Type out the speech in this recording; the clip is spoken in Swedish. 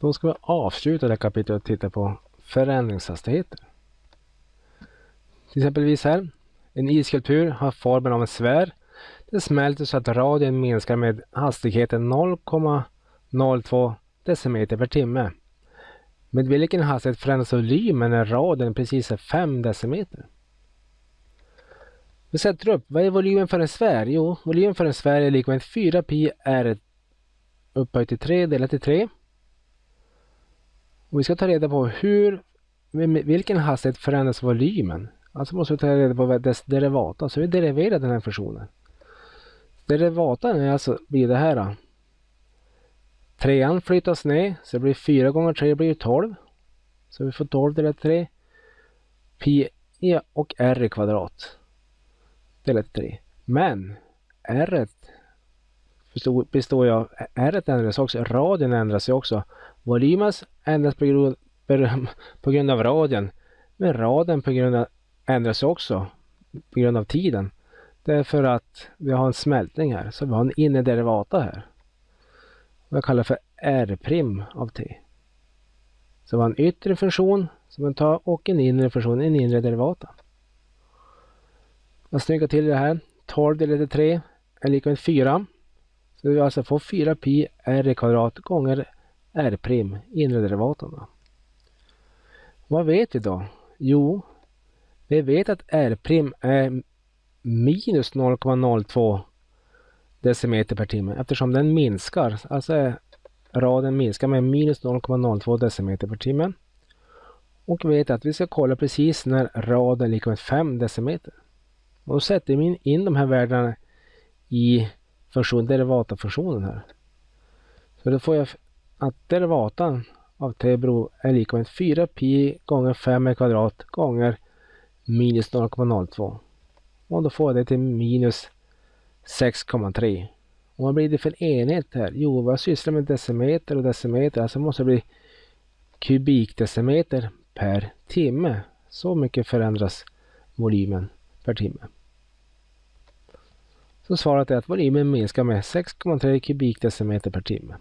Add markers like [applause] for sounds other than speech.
Då ska vi avsluta det här kapitlet och titta på förändringshastigheter. Till exempelvis här. En isskulptur har formen av en sfär. Det smälter så att radien minskar med hastigheten 0,02 decimeter per timme. Med vilken hastighet förändras volymen när radien precis är 5 decimeter? Vi sätter upp, vad är volymen för en sfär? Jo, volymen för en sfär är lika med 4 pi r upphöjt till 3 delat till 3. Och vi ska ta reda på hur, med vilken hastighet förändras volymen. Alltså måste vi ta reda på dess derivata, så alltså vi deriverar den här funktionen. Derivatan är alltså, blir det här. Då. Trean flyttas ner, så det blir 4 gånger 3 blir 12. Så vi får 12 delat 3. Pi e och r i kvadrat delat 3. Men r består ju av, r ändras också, radien ändras ju också. Volymen ändras på grund, [laughs] på grund av radien. Men radien på grund av, ändras också på grund av tiden. Därför att vi har en smältning här, så vi har en inre derivata här. Jag kallar för r' av t. Så vi har en yttre funktion som man tar och en inre funktion, en inre derivata. Jag snyggar till det här. 12 delat till 3 är lika med 4. Så vi alltså får 4 pi r kvadrat gånger r' prim, inre derivaten. Vad vet vi då? Jo, vi vet att r' prim är minus 0,02 decimeter per timme eftersom den minskar. Alltså raden minskar med minus 0,02 decimeter per timme. Och vi vet att vi ska kolla precis när raden är lika med 5 decimeter. Och då sätter vi in de här värdena i funktion, derivatafunktionen här. Så då får jag att derivatan av t beror är lika med 4 pi gånger 5 kvadrat gånger minus 0,02. Och då får jag det till minus 6,3. Och vad blir det för enhet här? Jo, vad jag sysslar med decimeter och decimeter. Alltså måste det bli kubikdecimeter per timme. Så mycket förändras volymen per timme. Så svaret är att volymen minskar med 6,3 kubikdecimeter per timme.